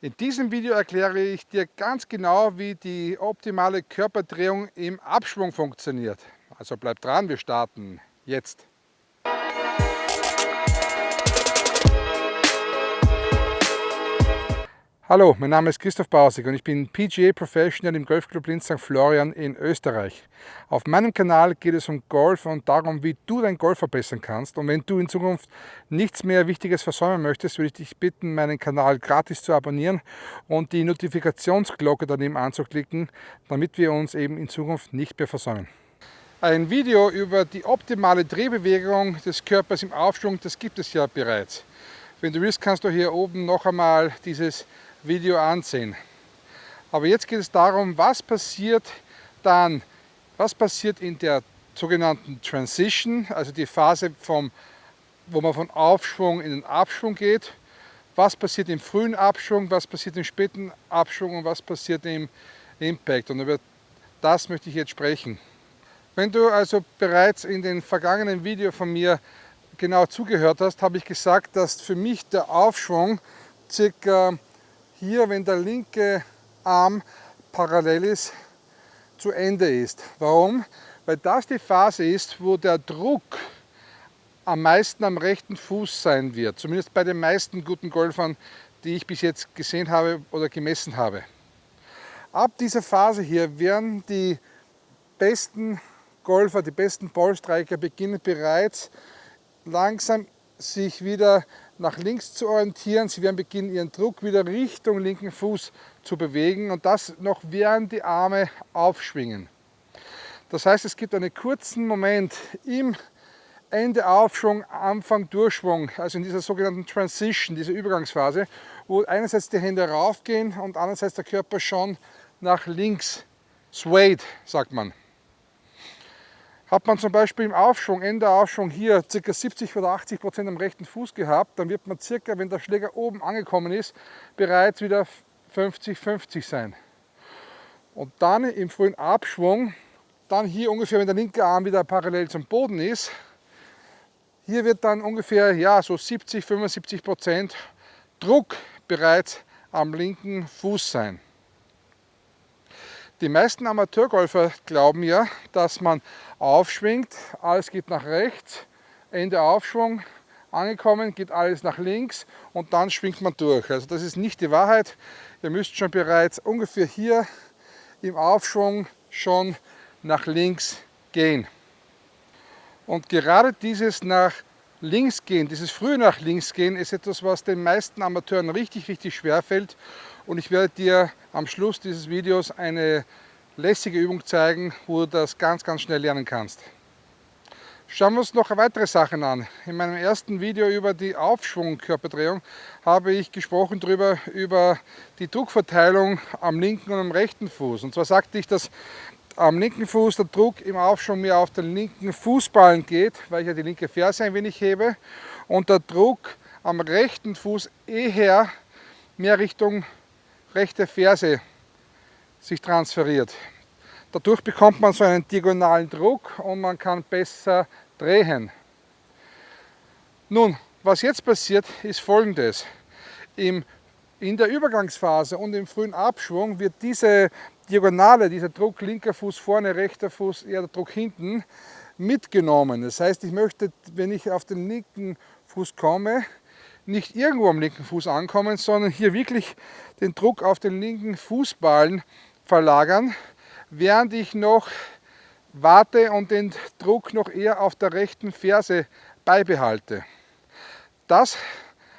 In diesem Video erkläre ich dir ganz genau, wie die optimale Körperdrehung im Abschwung funktioniert. Also bleib dran, wir starten jetzt. Hallo, mein Name ist Christoph Bausig und ich bin PGA Professional im Golfclub Linz St. Florian in Österreich. Auf meinem Kanal geht es um Golf und darum, wie du dein Golf verbessern kannst. Und wenn du in Zukunft nichts mehr Wichtiges versäumen möchtest, würde ich dich bitten, meinen Kanal gratis zu abonnieren und die Notifikationsglocke daneben anzuklicken, damit wir uns eben in Zukunft nicht mehr versäumen. Ein Video über die optimale Drehbewegung des Körpers im Aufschwung, das gibt es ja bereits. Wenn du willst, kannst du hier oben noch einmal dieses Video ansehen. Aber jetzt geht es darum, was passiert dann, was passiert in der sogenannten Transition, also die Phase, vom, wo man von Aufschwung in den Abschwung geht, was passiert im frühen Abschwung, was passiert im späten Abschwung und was passiert im Impact. Und über das möchte ich jetzt sprechen. Wenn du also bereits in den vergangenen Video von mir genau zugehört hast, habe ich gesagt, dass für mich der Aufschwung circa hier, wenn der linke Arm parallel ist, zu Ende ist. Warum? Weil das die Phase ist, wo der Druck am meisten am rechten Fuß sein wird. Zumindest bei den meisten guten Golfern, die ich bis jetzt gesehen habe oder gemessen habe. Ab dieser Phase hier werden die besten Golfer, die besten Ballstriker beginnen bereits langsam sich wieder nach links zu orientieren. Sie werden beginnen, ihren Druck wieder Richtung linken Fuß zu bewegen und das noch während die Arme aufschwingen. Das heißt, es gibt einen kurzen Moment im Ende Aufschwung, Anfang Durchschwung, also in dieser sogenannten Transition, dieser Übergangsphase, wo einerseits die Hände raufgehen und andererseits der Körper schon nach links swayed, sagt man. Hat man zum Beispiel im Aufschwung, Ende Aufschwung hier ca. 70 oder 80 Prozent am rechten Fuß gehabt, dann wird man circa, wenn der Schläger oben angekommen ist, bereits wieder 50-50 sein. Und dann im frühen Abschwung, dann hier ungefähr, wenn der linke Arm wieder parallel zum Boden ist, hier wird dann ungefähr ja, so 70-75 Prozent Druck bereits am linken Fuß sein. Die meisten Amateurgolfer glauben ja, dass man aufschwingt, alles geht nach rechts, Ende Aufschwung, angekommen, geht alles nach links und dann schwingt man durch. Also das ist nicht die Wahrheit. Ihr müsst schon bereits ungefähr hier im Aufschwung schon nach links gehen. Und gerade dieses nach links gehen, dieses frühe nach links gehen, ist etwas, was den meisten Amateuren richtig, richtig schwer fällt. Und ich werde dir am Schluss dieses Videos eine lässige Übung zeigen, wo du das ganz, ganz schnell lernen kannst. Schauen wir uns noch weitere Sachen an. In meinem ersten Video über die Aufschwung-Körperdrehung habe ich gesprochen darüber, über die Druckverteilung am linken und am rechten Fuß. Und zwar sagte ich, dass am linken Fuß der Druck im Aufschwung mehr auf den linken Fußballen geht, weil ich ja die linke Ferse ein wenig hebe und der Druck am rechten Fuß eher mehr Richtung rechte Ferse sich transferiert. Dadurch bekommt man so einen diagonalen Druck und man kann besser drehen. Nun, was jetzt passiert, ist folgendes. Im, in der Übergangsphase und im frühen Abschwung wird diese Diagonale, dieser Druck linker Fuß vorne, rechter Fuß, eher der Druck hinten, mitgenommen. Das heißt, ich möchte, wenn ich auf den linken Fuß komme, nicht irgendwo am linken Fuß ankommen, sondern hier wirklich den Druck auf den linken Fußballen verlagern, während ich noch warte und den Druck noch eher auf der rechten Ferse beibehalte. Das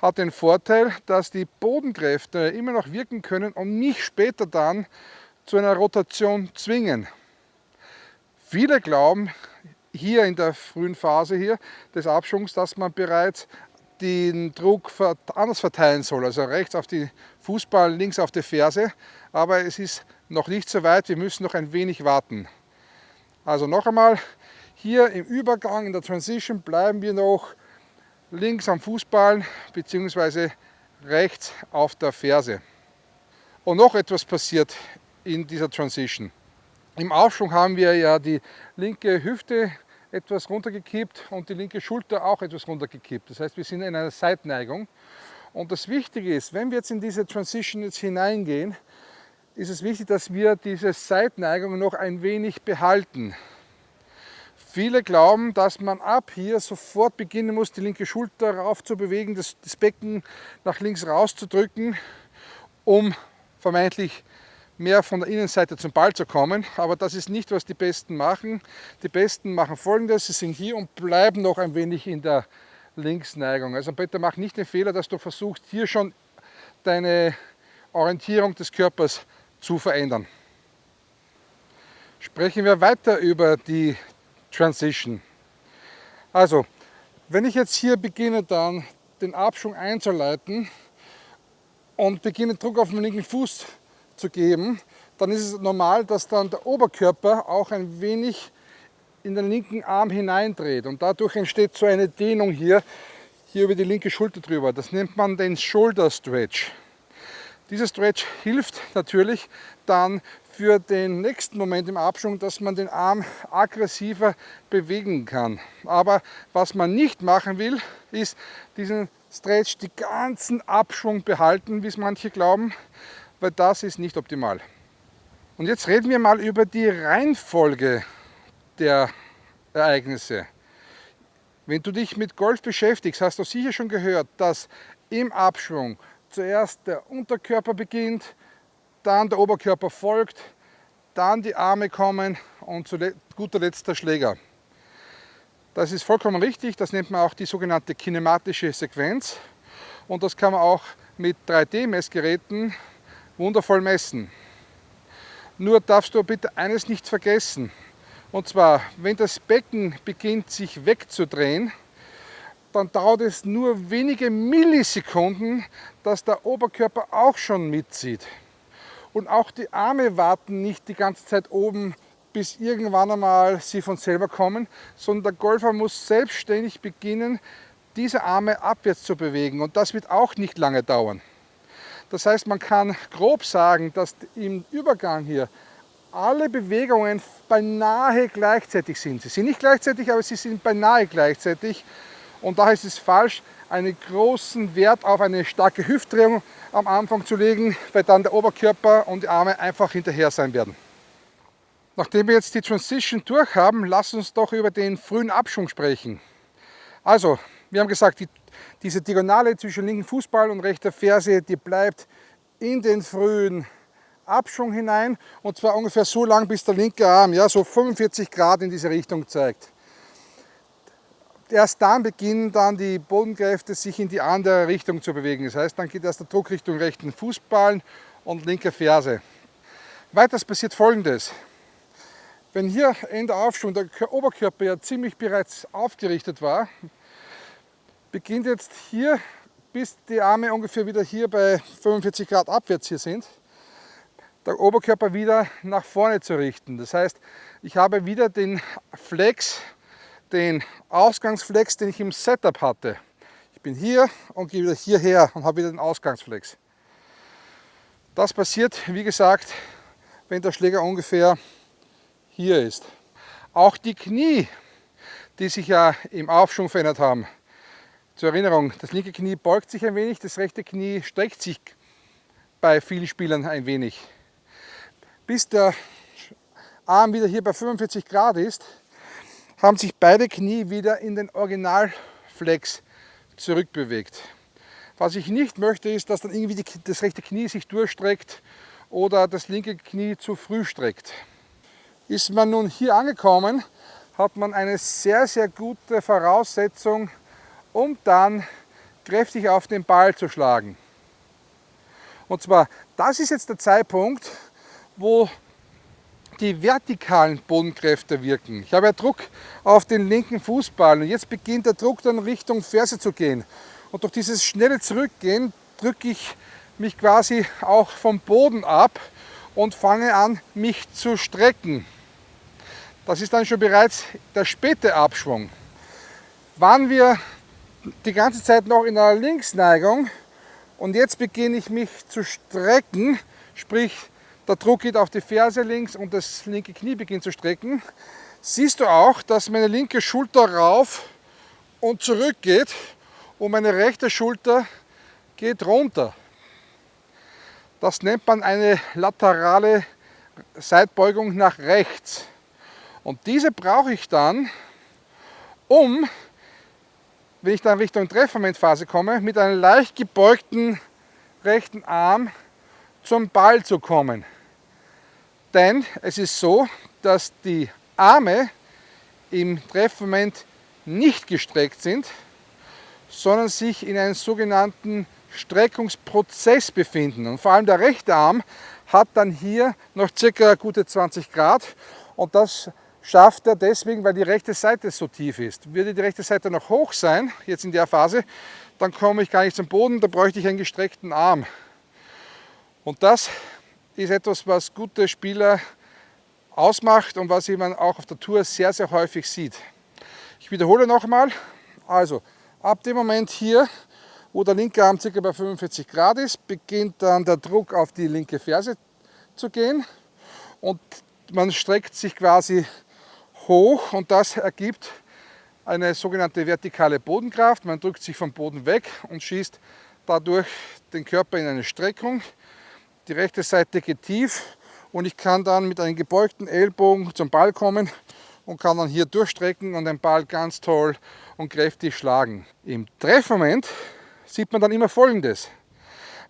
hat den Vorteil, dass die Bodenkräfte immer noch wirken können und mich später dann zu einer Rotation zwingen. Viele glauben hier in der frühen Phase hier des Abschwungs, dass man bereits den Druck anders verteilen soll, also rechts auf die Fußball, links auf die Ferse, aber es ist noch nicht so weit, wir müssen noch ein wenig warten. Also noch einmal, hier im Übergang, in der Transition bleiben wir noch links am Fußball bzw. rechts auf der Ferse. Und noch etwas passiert in dieser Transition. Im Aufschwung haben wir ja die linke Hüfte etwas runtergekippt und die linke Schulter auch etwas runtergekippt. Das heißt, wir sind in einer Seitneigung. Und das Wichtige ist, wenn wir jetzt in diese Transition jetzt hineingehen, ist es wichtig, dass wir diese Seitneigung noch ein wenig behalten. Viele glauben, dass man ab hier sofort beginnen muss, die linke Schulter rauf zu bewegen, das, das Becken nach links rauszudrücken, um vermeintlich mehr von der Innenseite zum Ball zu kommen. Aber das ist nicht, was die Besten machen. Die Besten machen folgendes, sie sind hier und bleiben noch ein wenig in der Linksneigung. Also bitte mach nicht den Fehler, dass du versuchst, hier schon deine Orientierung des Körpers zu verändern. Sprechen wir weiter über die Transition. Also, wenn ich jetzt hier beginne dann den Abschwung einzuleiten und beginne Druck auf den linken Fuß zu geben, dann ist es normal, dass dann der Oberkörper auch ein wenig in den linken Arm hineindreht und dadurch entsteht so eine Dehnung hier, hier über die linke Schulter drüber. Das nennt man den Shoulder Stretch. Dieser Stretch hilft natürlich dann für den nächsten Moment im Abschwung, dass man den Arm aggressiver bewegen kann. Aber was man nicht machen will, ist diesen Stretch die ganzen Abschwung behalten, wie es manche glauben, weil das ist nicht optimal. Und jetzt reden wir mal über die Reihenfolge der Ereignisse. Wenn du dich mit Golf beschäftigst, hast du sicher schon gehört, dass im Abschwung zuerst der Unterkörper beginnt, dann der Oberkörper folgt, dann die Arme kommen und zu guter Letzt der Schläger. Das ist vollkommen richtig, das nennt man auch die sogenannte kinematische Sequenz und das kann man auch mit 3D-Messgeräten wundervoll messen. Nur darfst du bitte eines nicht vergessen. Und zwar, wenn das Becken beginnt sich wegzudrehen, dann dauert es nur wenige Millisekunden, dass der Oberkörper auch schon mitzieht. Und auch die Arme warten nicht die ganze Zeit oben, bis irgendwann einmal sie von selber kommen, sondern der Golfer muss selbstständig beginnen, diese Arme abwärts zu bewegen. Und das wird auch nicht lange dauern. Das heißt, man kann grob sagen, dass im Übergang hier alle Bewegungen beinahe gleichzeitig sind. Sie sind nicht gleichzeitig, aber sie sind beinahe gleichzeitig. Und daher ist es falsch, einen großen Wert auf eine starke Hüftdrehung am Anfang zu legen, weil dann der Oberkörper und die Arme einfach hinterher sein werden. Nachdem wir jetzt die Transition durch haben, lass uns doch über den frühen Abschwung sprechen. Also, wir haben gesagt, die, diese Diagonale zwischen linken Fußball und rechter Ferse, die bleibt in den frühen Abschwung hinein und zwar ungefähr so lang, bis der linke Arm ja, so 45 Grad in diese Richtung zeigt. Erst dann beginnen dann die Bodenkräfte sich in die andere Richtung zu bewegen. Das heißt, dann geht erst der Druck Richtung rechten Fußballen und linke Ferse. Weiters passiert folgendes. Wenn hier Ende Aufschwung der Oberkörper ja ziemlich bereits aufgerichtet war, beginnt jetzt hier, bis die Arme ungefähr wieder hier bei 45 Grad abwärts hier sind, der Oberkörper wieder nach vorne zu richten. Das heißt, ich habe wieder den Flex, den Ausgangsflex, den ich im Setup hatte. Ich bin hier und gehe wieder hierher und habe wieder den Ausgangsflex. Das passiert, wie gesagt, wenn der Schläger ungefähr hier ist. Auch die Knie, die sich ja im Aufschwung verändert haben. Zur Erinnerung, das linke Knie beugt sich ein wenig, das rechte Knie streckt sich bei vielen Spielern ein wenig bis der Arm wieder hier bei 45 Grad ist, haben sich beide Knie wieder in den Originalflex zurückbewegt. Was ich nicht möchte, ist, dass dann irgendwie die, das rechte Knie sich durchstreckt oder das linke Knie zu früh streckt. Ist man nun hier angekommen, hat man eine sehr, sehr gute Voraussetzung, um dann kräftig auf den Ball zu schlagen. Und zwar, das ist jetzt der Zeitpunkt, wo die vertikalen Bodenkräfte wirken. Ich habe ja Druck auf den linken Fußball und jetzt beginnt der Druck dann Richtung Ferse zu gehen. Und durch dieses schnelle Zurückgehen drücke ich mich quasi auch vom Boden ab und fange an, mich zu strecken. Das ist dann schon bereits der späte Abschwung. Waren wir die ganze Zeit noch in einer Linksneigung und jetzt beginne ich mich zu strecken, sprich der Druck geht auf die Ferse links und das linke Knie beginnt zu strecken. Siehst du auch, dass meine linke Schulter rauf und zurück geht und meine rechte Schulter geht runter. Das nennt man eine laterale Seitbeugung nach rechts. Und diese brauche ich dann, um, wenn ich dann Richtung Treffmomentphase komme, mit einem leicht gebeugten rechten Arm zum Ball zu kommen. Denn es ist so, dass die Arme im Treffmoment nicht gestreckt sind, sondern sich in einem sogenannten Streckungsprozess befinden. Und vor allem der rechte Arm hat dann hier noch circa gute 20 Grad und das schafft er deswegen, weil die rechte Seite so tief ist. Würde die rechte Seite noch hoch sein, jetzt in der Phase, dann komme ich gar nicht zum Boden, da bräuchte ich einen gestreckten Arm. Und das ist etwas, was gute Spieler ausmacht und was man auch auf der Tour sehr, sehr häufig sieht. Ich wiederhole nochmal, also ab dem Moment hier, wo der linke Arm ca. bei 45 Grad ist, beginnt dann der Druck auf die linke Ferse zu gehen und man streckt sich quasi hoch und das ergibt eine sogenannte vertikale Bodenkraft. Man drückt sich vom Boden weg und schießt dadurch den Körper in eine Streckung. Die rechte Seite geht tief und ich kann dann mit einem gebeugten Ellbogen zum Ball kommen und kann dann hier durchstrecken und den Ball ganz toll und kräftig schlagen. Im Treffmoment sieht man dann immer folgendes.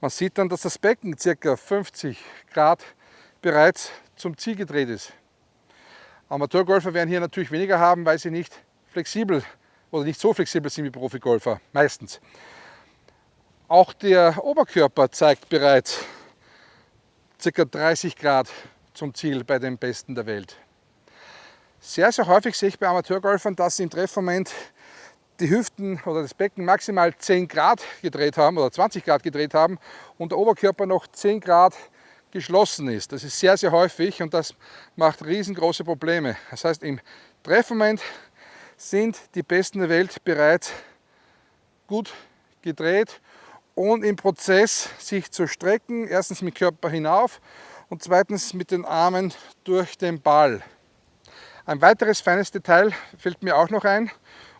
Man sieht dann, dass das Becken ca. 50 Grad bereits zum Ziel gedreht ist. Amateurgolfer werden hier natürlich weniger haben, weil sie nicht flexibel oder nicht so flexibel sind wie Profigolfer, meistens. Auch der Oberkörper zeigt bereits ca. 30 Grad zum Ziel bei den Besten der Welt. Sehr, sehr häufig sehe ich bei Amateurgolfern, dass sie im Treffmoment die Hüften oder das Becken maximal 10 Grad gedreht haben oder 20 Grad gedreht haben und der Oberkörper noch 10 Grad geschlossen ist. Das ist sehr, sehr häufig und das macht riesengroße Probleme. Das heißt, im Treffmoment sind die Besten der Welt bereits gut gedreht und im Prozess sich zu strecken, erstens mit Körper hinauf und zweitens mit den Armen durch den Ball. Ein weiteres feines Detail fällt mir auch noch ein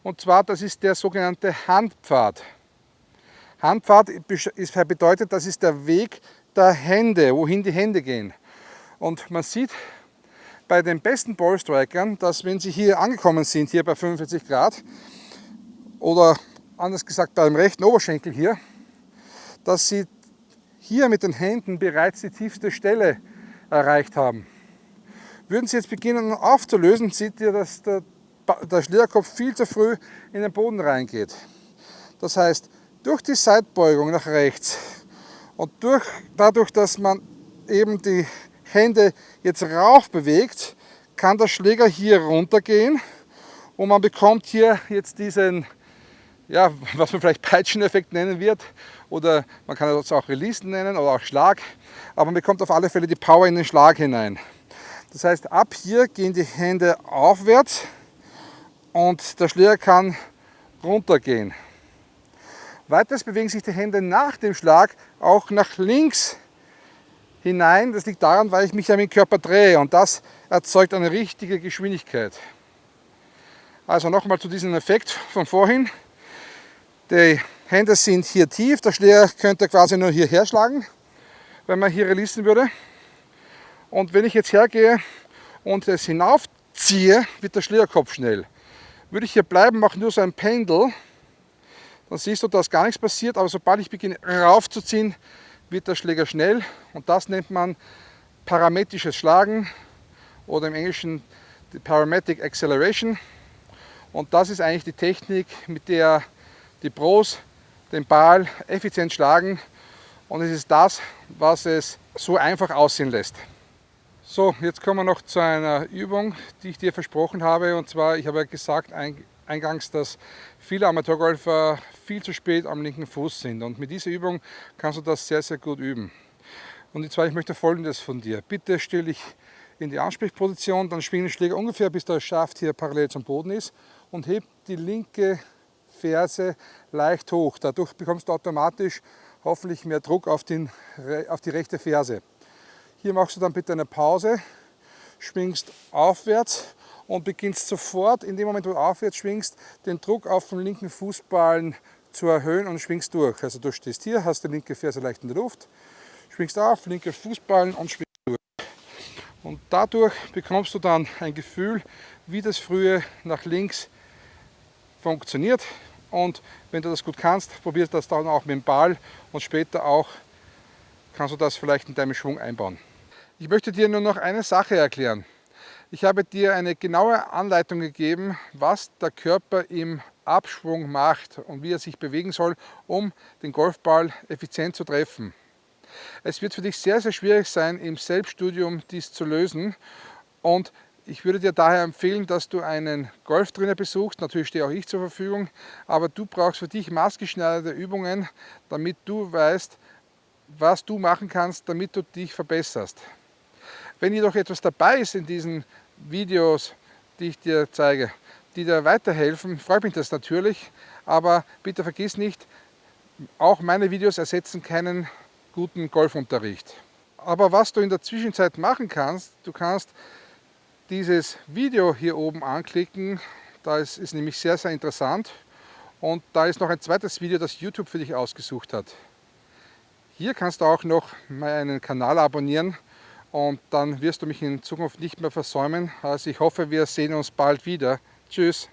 und zwar das ist der sogenannte Handpfad. Handpfad bedeutet, das ist der Weg der Hände, wohin die Hände gehen. Und man sieht bei den besten Ballstrikern, dass wenn sie hier angekommen sind, hier bei 45 Grad, oder anders gesagt beim rechten Oberschenkel hier, dass sie hier mit den Händen bereits die tiefste Stelle erreicht haben. Würden Sie jetzt beginnen aufzulösen, seht ihr, dass der, der Schlierkopf viel zu früh in den Boden reingeht. Das heißt, durch die Seitbeugung nach rechts und durch, dadurch, dass man eben die Hände jetzt rauf bewegt, kann der Schläger hier runtergehen und man bekommt hier jetzt diesen ja, was man vielleicht Peitscheneffekt nennen wird oder man kann es auch Release nennen oder auch Schlag, aber man bekommt auf alle Fälle die Power in den Schlag hinein. Das heißt, ab hier gehen die Hände aufwärts und der Schläger kann runtergehen. Weiters bewegen sich die Hände nach dem Schlag auch nach links hinein. Das liegt daran, weil ich mich ja mit dem Körper drehe und das erzeugt eine richtige Geschwindigkeit. Also nochmal zu diesem Effekt von vorhin. Die Hände sind hier tief, der Schläger könnte quasi nur hierher schlagen, wenn man hier releasen würde. Und wenn ich jetzt hergehe und es hinaufziehe, wird der Schlägerkopf schnell. Würde ich hier bleiben, mache nur so ein Pendel, dann siehst du, dass gar nichts passiert, aber sobald ich beginne raufzuziehen, wird der Schläger schnell und das nennt man parametrisches Schlagen oder im Englischen die Parametric Acceleration. Und das ist eigentlich die Technik, mit der die Pros den Ball effizient schlagen und es ist das, was es so einfach aussehen lässt. So, jetzt kommen wir noch zu einer Übung, die ich dir versprochen habe. Und zwar, ich habe gesagt eingangs, dass viele Amateurgolfer viel zu spät am linken Fuß sind. Und mit dieser Übung kannst du das sehr, sehr gut üben. Und zwar, ich möchte folgendes von dir. Bitte stell dich in die Ansprechposition, dann schwing den Schläger ungefähr, bis der Schaft hier parallel zum Boden ist und heb die linke Ferse leicht hoch. Dadurch bekommst du automatisch hoffentlich mehr Druck auf, den, auf die rechte Ferse. Hier machst du dann bitte eine Pause, schwingst aufwärts und beginnst sofort, in dem Moment, wo du aufwärts schwingst, den Druck auf den linken Fußballen zu erhöhen und schwingst durch. Also du stehst hier, hast die linke Ferse leicht in der Luft, schwingst auf, linke Fußballen und schwingst durch. Und dadurch bekommst du dann ein Gefühl, wie das frühe nach links funktioniert. Und wenn du das gut kannst, probier das dann auch mit dem Ball und später auch kannst du das vielleicht in deinem Schwung einbauen. Ich möchte dir nur noch eine Sache erklären. Ich habe dir eine genaue Anleitung gegeben, was der Körper im Abschwung macht und wie er sich bewegen soll, um den Golfball effizient zu treffen. Es wird für dich sehr, sehr schwierig sein, im Selbststudium dies zu lösen und ich würde dir daher empfehlen, dass du einen Golftrainer besuchst. Natürlich stehe auch ich zur Verfügung, aber du brauchst für dich maßgeschneiderte Übungen, damit du weißt, was du machen kannst, damit du dich verbesserst. Wenn jedoch etwas dabei ist in diesen Videos, die ich dir zeige, die dir weiterhelfen, freut mich das natürlich, aber bitte vergiss nicht, auch meine Videos ersetzen keinen guten Golfunterricht. Aber was du in der Zwischenzeit machen kannst, du kannst dieses Video hier oben anklicken, das ist nämlich sehr, sehr interessant und da ist noch ein zweites Video, das YouTube für dich ausgesucht hat. Hier kannst du auch noch meinen Kanal abonnieren und dann wirst du mich in Zukunft nicht mehr versäumen. Also ich hoffe, wir sehen uns bald wieder. Tschüss.